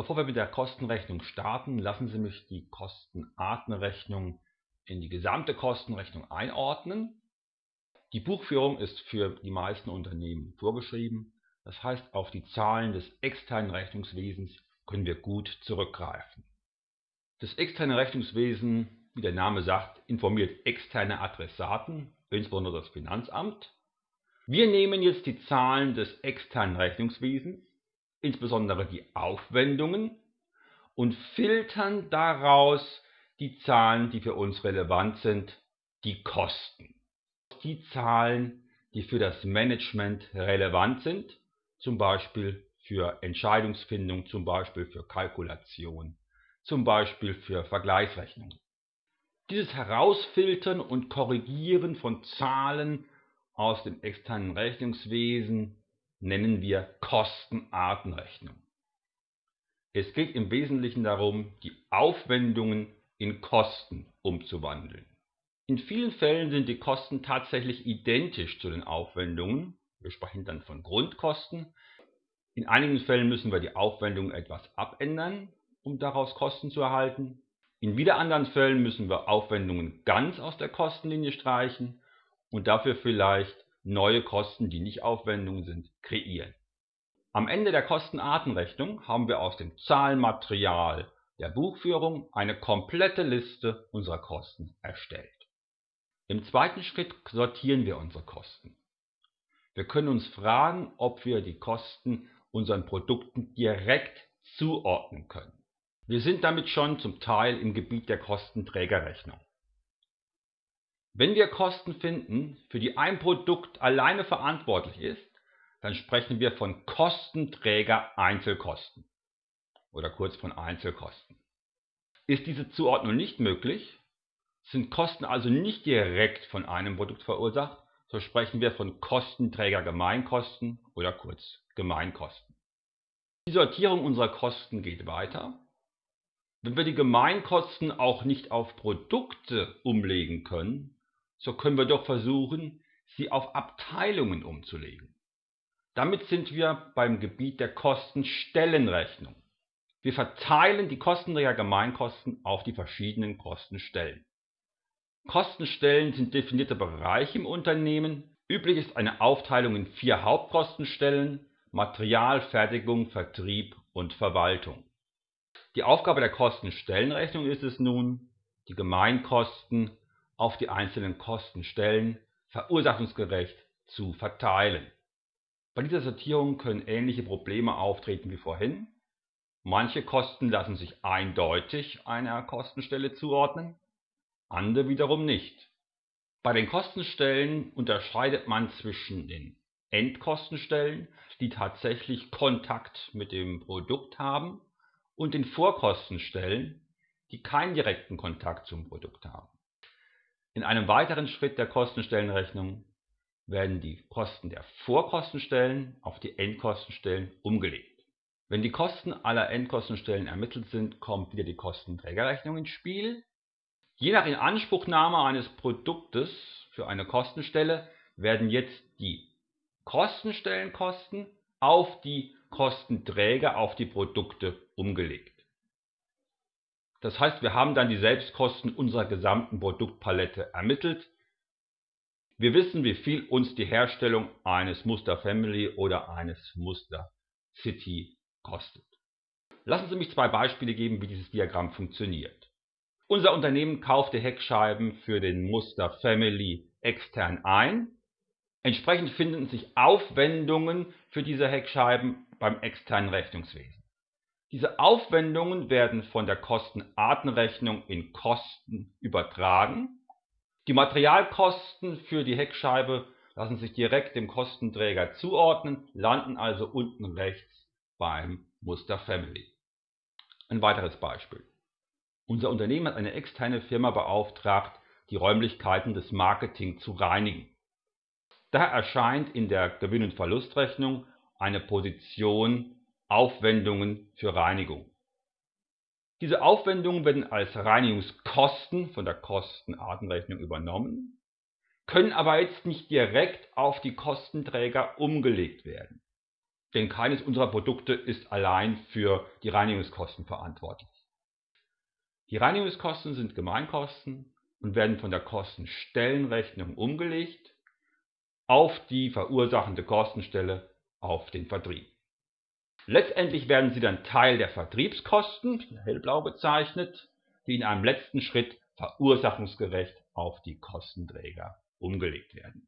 Bevor wir mit der Kostenrechnung starten, lassen Sie mich die Kostenartenrechnung in die gesamte Kostenrechnung einordnen. Die Buchführung ist für die meisten Unternehmen vorgeschrieben. Das heißt, auf die Zahlen des externen Rechnungswesens können wir gut zurückgreifen. Das externe Rechnungswesen, wie der Name sagt, informiert externe Adressaten, insbesondere das Finanzamt. Wir nehmen jetzt die Zahlen des externen Rechnungswesens insbesondere die Aufwendungen, und filtern daraus die Zahlen, die für uns relevant sind, die Kosten. Die Zahlen, die für das Management relevant sind, zum Beispiel für Entscheidungsfindung, zum Beispiel für Kalkulation, zum Beispiel für Vergleichsrechnungen. Dieses Herausfiltern und Korrigieren von Zahlen aus dem externen Rechnungswesen nennen wir Kostenartenrechnung. Es geht im Wesentlichen darum, die Aufwendungen in Kosten umzuwandeln. In vielen Fällen sind die Kosten tatsächlich identisch zu den Aufwendungen. Wir sprechen dann von Grundkosten. In einigen Fällen müssen wir die Aufwendungen etwas abändern, um daraus Kosten zu erhalten. In wieder anderen Fällen müssen wir Aufwendungen ganz aus der Kostenlinie streichen und dafür vielleicht neue Kosten, die nicht Aufwendungen sind, kreieren. Am Ende der Kostenartenrechnung haben wir aus dem Zahlenmaterial der Buchführung eine komplette Liste unserer Kosten erstellt. Im zweiten Schritt sortieren wir unsere Kosten. Wir können uns fragen, ob wir die Kosten unseren Produkten direkt zuordnen können. Wir sind damit schon zum Teil im Gebiet der Kostenträgerrechnung. Wenn wir Kosten finden, für die ein Produkt alleine verantwortlich ist, dann sprechen wir von Kostenträger Einzelkosten oder kurz von Einzelkosten. Ist diese Zuordnung nicht möglich, sind Kosten also nicht direkt von einem Produkt verursacht, so sprechen wir von Kostenträger Gemeinkosten oder kurz Gemeinkosten. Die Sortierung unserer Kosten geht weiter. Wenn wir die Gemeinkosten auch nicht auf Produkte umlegen können, so können wir doch versuchen, sie auf Abteilungen umzulegen. Damit sind wir beim Gebiet der Kostenstellenrechnung. Wir verteilen die Kostenträger Gemeinkosten auf die verschiedenen Kostenstellen. Kostenstellen sind definierte Bereiche im Unternehmen. Üblich ist eine Aufteilung in vier Hauptkostenstellen Material, Fertigung, Vertrieb und Verwaltung. Die Aufgabe der Kostenstellenrechnung ist es nun, die Gemeinkosten auf die einzelnen Kostenstellen verursachungsgerecht zu verteilen. Bei dieser Sortierung können ähnliche Probleme auftreten wie vorhin. Manche Kosten lassen sich eindeutig einer Kostenstelle zuordnen, andere wiederum nicht. Bei den Kostenstellen unterscheidet man zwischen den Endkostenstellen, die tatsächlich Kontakt mit dem Produkt haben, und den Vorkostenstellen, die keinen direkten Kontakt zum Produkt haben. In einem weiteren Schritt der Kostenstellenrechnung werden die Kosten der Vorkostenstellen auf die Endkostenstellen umgelegt. Wenn die Kosten aller Endkostenstellen ermittelt sind, kommt wieder die Kostenträgerrechnung ins Spiel. Je nach Inanspruchnahme eines Produktes für eine Kostenstelle werden jetzt die Kostenstellenkosten auf die Kostenträger, auf die Produkte umgelegt. Das heißt, wir haben dann die Selbstkosten unserer gesamten Produktpalette ermittelt. Wir wissen, wie viel uns die Herstellung eines Muster Family oder eines Muster City kostet. Lassen Sie mich zwei Beispiele geben, wie dieses Diagramm funktioniert. Unser Unternehmen kaufte Heckscheiben für den Muster Family extern ein. Entsprechend finden sich Aufwendungen für diese Heckscheiben beim externen Rechnungswesen. Diese Aufwendungen werden von der Kostenartenrechnung in Kosten übertragen. Die Materialkosten für die Heckscheibe lassen sich direkt dem Kostenträger zuordnen, landen also unten rechts beim Muster Family. Ein weiteres Beispiel. Unser Unternehmen hat eine externe Firma beauftragt, die Räumlichkeiten des Marketing zu reinigen. Daher erscheint in der Gewinn- und Verlustrechnung eine Position Aufwendungen für Reinigung. Diese Aufwendungen werden als Reinigungskosten von der Kostenartenrechnung übernommen, können aber jetzt nicht direkt auf die Kostenträger umgelegt werden. denn keines unserer Produkte ist allein für die Reinigungskosten verantwortlich. Die Reinigungskosten sind Gemeinkosten und werden von der Kostenstellenrechnung umgelegt auf die verursachende Kostenstelle auf den Vertrieb. Letztendlich werden sie dann Teil der Vertriebskosten, hellblau bezeichnet, die in einem letzten Schritt verursachungsgerecht auf die Kostenträger umgelegt werden